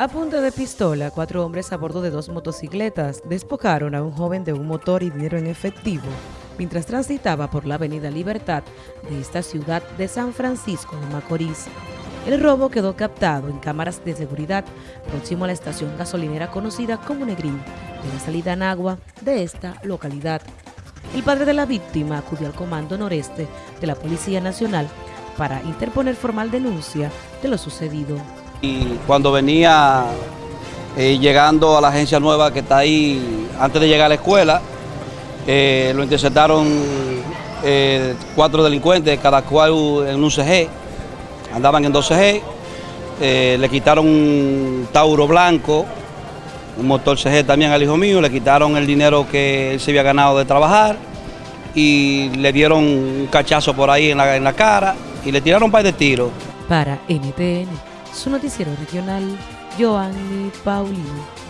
A punta de pistola, cuatro hombres a bordo de dos motocicletas despojaron a un joven de un motor y dinero en efectivo mientras transitaba por la avenida Libertad de esta ciudad de San Francisco de Macorís. El robo quedó captado en cámaras de seguridad próximo a la estación gasolinera conocida como Negrín, de la salida en agua de esta localidad. El padre de la víctima acudió al Comando Noreste de la Policía Nacional para interponer formal denuncia de lo sucedido. Y cuando venía eh, llegando a la agencia nueva que está ahí, antes de llegar a la escuela, eh, lo interceptaron eh, cuatro delincuentes, cada cual en un CG, andaban en dos CG, le quitaron un Tauro blanco, un motor CG también al hijo mío, le quitaron el dinero que él se había ganado de trabajar y le dieron un cachazo por ahí en la, en la cara y le tiraron un par de tiros. Para NTN, su noticiero regional, Joanny Paulino.